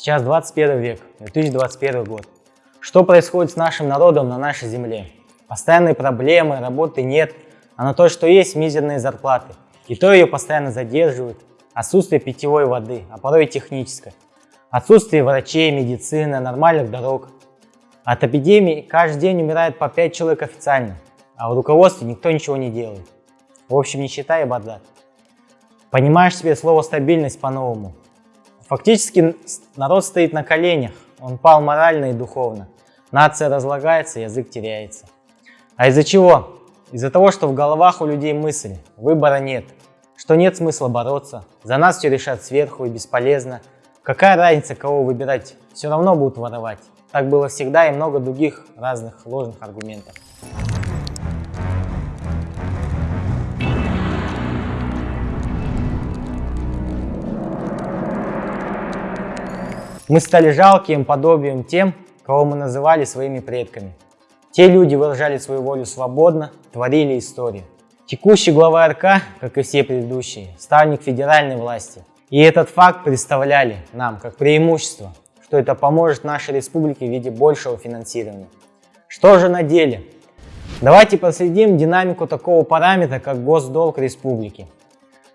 Сейчас 21 век, 2021 год. Что происходит с нашим народом на нашей земле? Постоянные проблемы, работы нет, а на то, что есть мизерные зарплаты. И то ее постоянно задерживают. Отсутствие питьевой воды, а порой и технической. Отсутствие врачей, медицины, нормальных дорог. От эпидемии каждый день умирает по 5 человек официально, а в руководстве никто ничего не делает. В общем, нищета и бардак. Понимаешь себе слово «стабильность» по-новому. Фактически народ стоит на коленях, он пал морально и духовно. Нация разлагается, язык теряется. А из-за чего? Из-за того, что в головах у людей мысль, выбора нет, что нет смысла бороться, за нас все решат сверху и бесполезно. Какая разница, кого выбирать, все равно будут воровать. Так было всегда и много других разных ложных аргументов. Мы стали жалким подобием тем, кого мы называли своими предками. Те люди выражали свою волю свободно, творили историю. Текущий глава РК, как и все предыдущие, ставник федеральной власти. И этот факт представляли нам как преимущество, что это поможет нашей республике в виде большего финансирования. Что же на деле? Давайте проследим динамику такого параметра, как госдолг республики.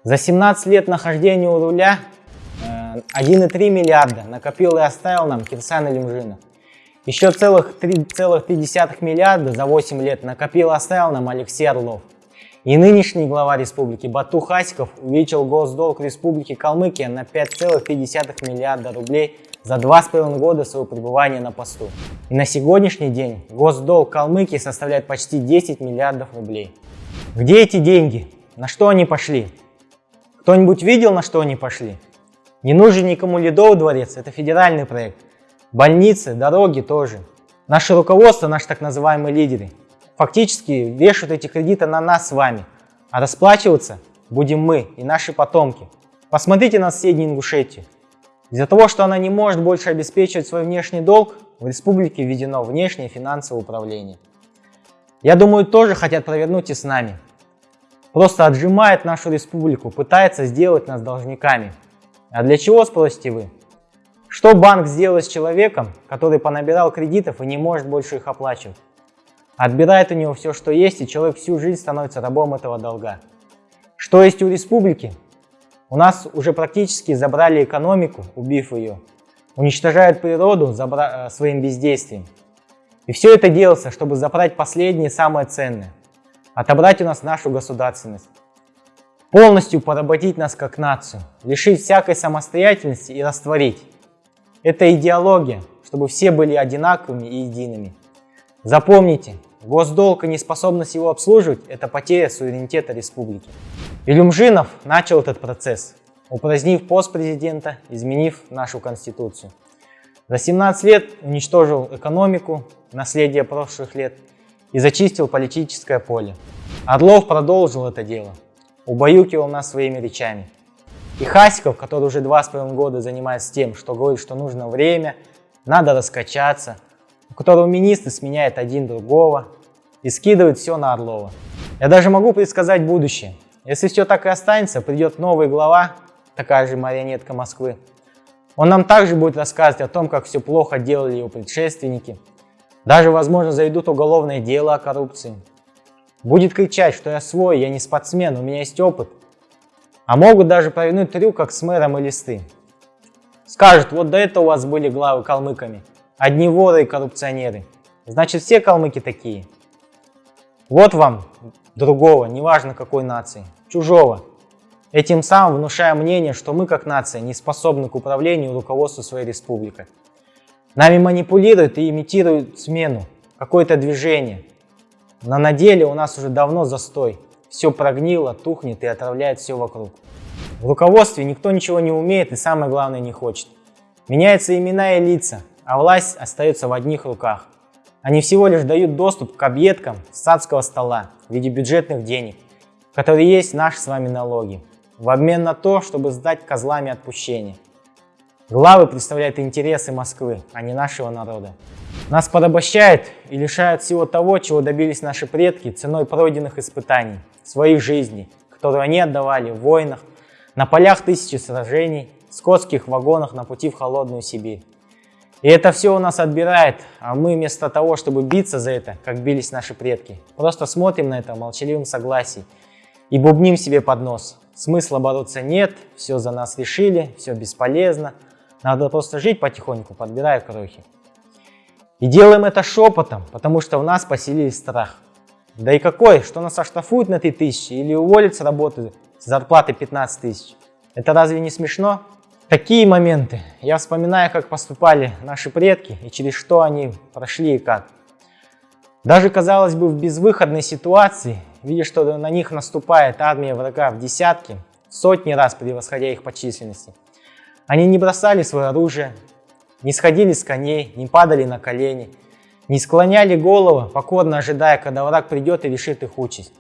За 17 лет нахождения у руля 1,3 миллиарда накопил и оставил нам Кирсан Илюмжинов. Еще целых 3,3 миллиарда за 8 лет накопил и оставил нам Алексей Орлов. И нынешний глава республики Бату Хасиков увеличил госдолг республики Калмыкия на 5,5 миллиарда рублей за 2,5 года своего пребывания на посту. И на сегодняшний день госдолг Калмыкии составляет почти 10 миллиардов рублей. Где эти деньги? На что они пошли? Кто-нибудь видел, на что они пошли? Не нужен никому Ледовый дворец, это федеральный проект. Больницы, дороги тоже. Наше руководство, наши так называемые лидеры, фактически вешают эти кредиты на нас с вами. А расплачиваться будем мы и наши потомки. Посмотрите на соседнюю Ингушетию. Из-за того, что она не может больше обеспечивать свой внешний долг, в республике введено внешнее финансовое управление. Я думаю, тоже хотят провернуть и с нами. Просто отжимает нашу республику, пытается сделать нас должниками. А для чего, спросите вы? Что банк сделает с человеком, который понабирал кредитов и не может больше их оплачивать? Отбирает у него все, что есть, и человек всю жизнь становится рабом этого долга. Что есть у республики? У нас уже практически забрали экономику, убив ее. Уничтожают природу забра... Э, своим бездействием. И все это делается, чтобы забрать последнее, самое ценное. Отобрать у нас нашу государственность полностью поработить нас как нацию, лишить всякой самостоятельности и растворить. Это идеология, чтобы все были одинаковыми и едиными. Запомните, госдолг и неспособность его обслуживать – это потеря суверенитета республики. Илюмжинов начал этот процесс, упразднив пост президента, изменив нашу конституцию. За 17 лет уничтожил экономику, наследие прошлых лет и зачистил политическое поле. Орлов продолжил это дело убаюкивал нас своими речами. И Хасиков, который уже два с половиной года занимается тем, что говорит, что нужно время, надо раскачаться, у которого министры сменяют один другого и скидывают все на Орлова. Я даже могу предсказать будущее. Если все так и останется, придет новый глава, такая же марионетка Москвы. Он нам также будет рассказывать о том, как все плохо делали его предшественники. Даже, возможно, заведут уголовное дело о коррупции. Будет кричать, что я свой, я не спортсмен, у меня есть опыт. А могут даже провернуть трюк, как с мэром и листы. Скажут, вот до этого у вас были главы калмыками. Одни воры и коррупционеры. Значит, все калмыки такие. Вот вам другого, неважно какой нации, чужого. Этим самым внушая мнение, что мы как нация не способны к управлению и руководству своей республикой. Нами манипулируют и имитируют смену, какое-то движение – но на деле у нас уже давно застой. Все прогнило, тухнет и отравляет все вокруг. В руководстве никто ничего не умеет и самое главное не хочет. Меняются имена и лица, а власть остается в одних руках. Они всего лишь дают доступ к объедкам садского стола в виде бюджетных денег, которые есть наши с вами налоги, в обмен на то, чтобы сдать козлами отпущения. Главы представляют интересы Москвы, а не нашего народа. Нас порабощают и лишают всего того, чего добились наши предки ценой пройденных испытаний, своих жизней, которые они отдавали в войнах, на полях тысячи сражений, в скотских вагонах на пути в холодную Сибирь. И это все у нас отбирает, а мы вместо того, чтобы биться за это, как бились наши предки, просто смотрим на это в молчаливом согласии и бубним себе под нос. Смысла бороться нет, все за нас решили, все бесполезно, надо просто жить потихоньку, подбирая крохи. И делаем это шепотом, потому что в нас поселились страх. Да и какой, что нас оштрафуют на 3000 или уволят с работы с зарплатой 15 тысяч. Это разве не смешно? Такие моменты. Я вспоминаю, как поступали наши предки и через что они прошли и как. Даже, казалось бы, в безвыходной ситуации, видя, что на них наступает армия врага в десятки, сотни раз превосходя их по численности, они не бросали свое оружие, не сходили с коней, не падали на колени, не склоняли голову, покорно ожидая, когда враг придет и решит их участь.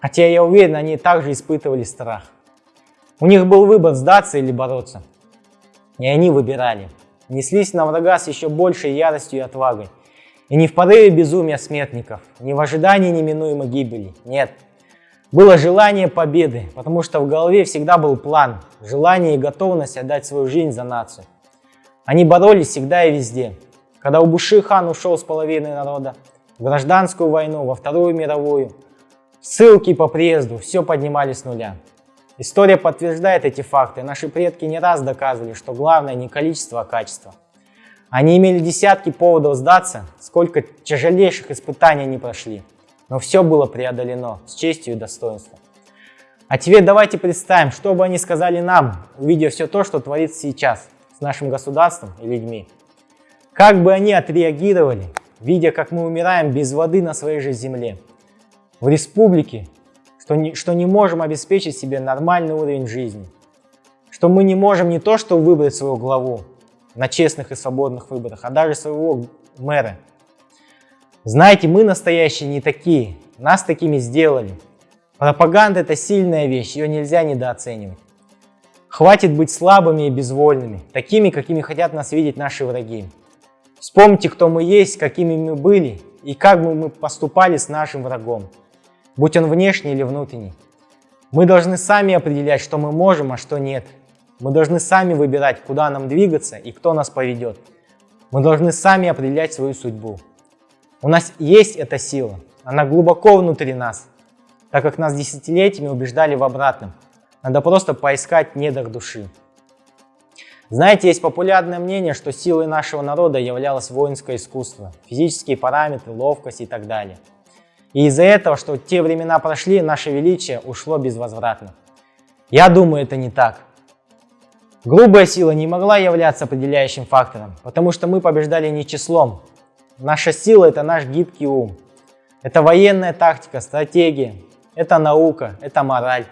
Хотя я уверен, они также испытывали страх. У них был выбор сдаться или бороться. И они выбирали. Неслись на врага с еще большей яростью и отвагой. И не в порыве безумия смертников, не в ожидании неминуемой гибели. Нет. Было желание победы, потому что в голове всегда был план, желание и готовность отдать свою жизнь за нацию. Они боролись всегда и везде. Когда Убуши-хан ушел с половиной народа, в гражданскую войну, во Вторую мировую, ссылки по приезду, все поднимали с нуля. История подтверждает эти факты. Наши предки не раз доказывали, что главное не количество, а качество. Они имели десятки поводов сдаться, сколько тяжелейших испытаний они прошли. Но все было преодолено с честью и достоинством. А теперь давайте представим, что бы они сказали нам, увидев все то, что творится сейчас нашим государством и людьми. Как бы они отреагировали, видя, как мы умираем без воды на своей же земле. В республике, что не, что не можем обеспечить себе нормальный уровень жизни, что мы не можем не то что выбрать свою главу на честных и свободных выборах, а даже своего мэра. Знаете, мы настоящие не такие, нас такими сделали. Пропаганда это сильная вещь, ее нельзя недооценивать. Хватит быть слабыми и безвольными, такими, какими хотят нас видеть наши враги. Вспомните, кто мы есть, какими мы были и как бы мы поступали с нашим врагом будь он внешний или внутренний. Мы должны сами определять, что мы можем, а что нет. Мы должны сами выбирать, куда нам двигаться и кто нас поведет. Мы должны сами определять свою судьбу. У нас есть эта сила, она глубоко внутри нас, так как нас десятилетиями убеждали в обратном. Надо просто поискать недр души. Знаете, есть популярное мнение, что силой нашего народа являлось воинское искусство, физические параметры, ловкость и так далее – и из-за этого, что те времена прошли, наше величие ушло безвозвратно. Я думаю, это не так. Грубая сила не могла являться определяющим фактором, потому что мы побеждали не числом. Наша сила – это наш гибкий ум. Это военная тактика, стратегия, это наука, это мораль,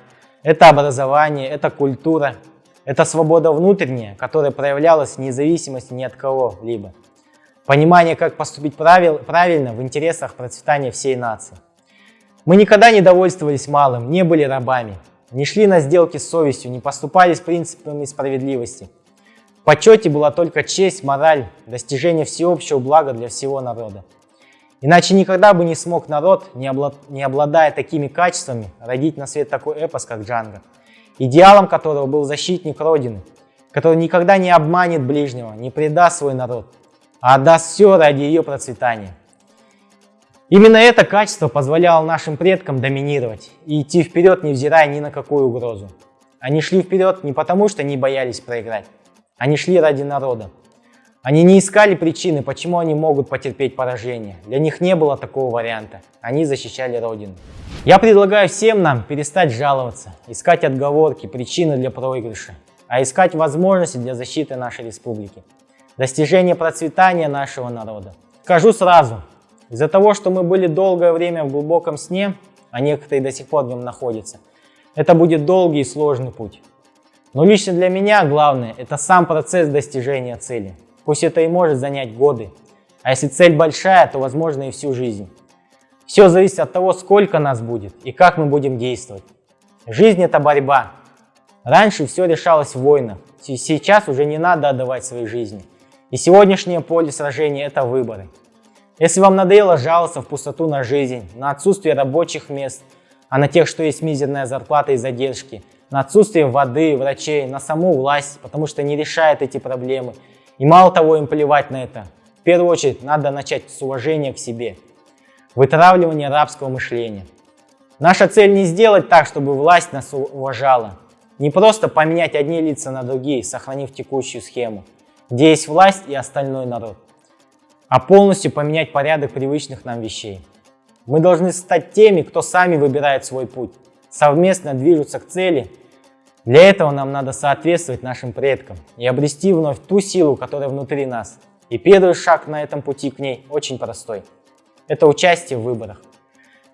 это образование, это культура, это свобода внутренняя, которая проявлялась в независимости ни от кого-либо. Понимание, как поступить правил, правильно в интересах процветания всей нации. Мы никогда не довольствовались малым, не были рабами, не шли на сделки с совестью, не поступали с принципами справедливости. В почете была только честь, мораль, достижение всеобщего блага для всего народа. Иначе никогда бы не смог народ, не, облад... не обладая такими качествами, родить на свет такой эпос, как Джанго, идеалом которого был защитник Родины, который никогда не обманет ближнего, не предаст свой народ, а отдаст все ради ее процветания. Именно это качество позволяло нашим предкам доминировать и идти вперед, невзирая ни на какую угрозу. Они шли вперед не потому, что не боялись проиграть. Они шли ради народа. Они не искали причины, почему они могут потерпеть поражение. Для них не было такого варианта. Они защищали Родину. Я предлагаю всем нам перестать жаловаться, искать отговорки, причины для проигрыша, а искать возможности для защиты нашей республики достижение процветания нашего народа. Скажу сразу, из-за того, что мы были долгое время в глубоком сне, а некоторые до сих пор в нем находятся, это будет долгий и сложный путь. Но лично для меня главное – это сам процесс достижения цели. Пусть это и может занять годы, а если цель большая, то возможно и всю жизнь. Все зависит от того, сколько нас будет и как мы будем действовать. Жизнь – это борьба. Раньше все решалось в войнах, сейчас уже не надо отдавать своей жизни. И сегодняшнее поле сражения – это выборы. Если вам надоело жаловаться в пустоту на жизнь, на отсутствие рабочих мест, а на тех, что есть мизерная зарплата и задержки, на отсутствие воды, врачей, на саму власть, потому что не решает эти проблемы. И мало того, им плевать на это. В первую очередь, надо начать с уважения к себе. Вытравливание рабского мышления. Наша цель не сделать так, чтобы власть нас уважала. Не просто поменять одни лица на другие, сохранив текущую схему, где есть власть и остальной народ, а полностью поменять порядок привычных нам вещей. Мы должны стать теми, кто сами выбирает свой путь, совместно движутся к цели для этого нам надо соответствовать нашим предкам и обрести вновь ту силу, которая внутри нас. И первый шаг на этом пути к ней очень простой. Это участие в выборах.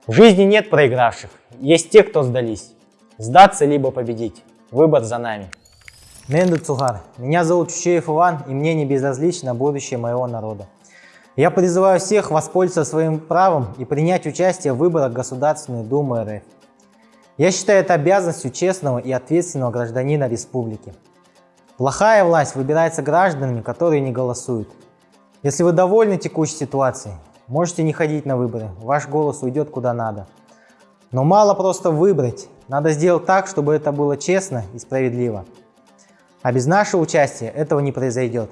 В жизни нет проигравших, есть те, кто сдались. Сдаться либо победить. Выбор за нами. Менду Цугар. Меня зовут Чучеев Иван, и мне не безразлично будущее моего народа. Я призываю всех воспользоваться своим правом и принять участие в выборах Государственной Думы РФ. Я считаю это обязанностью честного и ответственного гражданина республики. Плохая власть выбирается гражданами, которые не голосуют. Если вы довольны текущей ситуацией, можете не ходить на выборы, ваш голос уйдет куда надо. Но мало просто выбрать, надо сделать так, чтобы это было честно и справедливо. А без нашего участия этого не произойдет.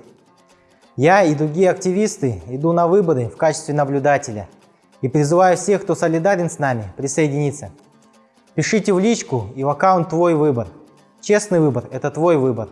Я и другие активисты иду на выборы в качестве наблюдателя и призываю всех, кто солидарен с нами, присоединиться. Пишите в личку и в аккаунт «Твой выбор». Честный выбор – это твой выбор.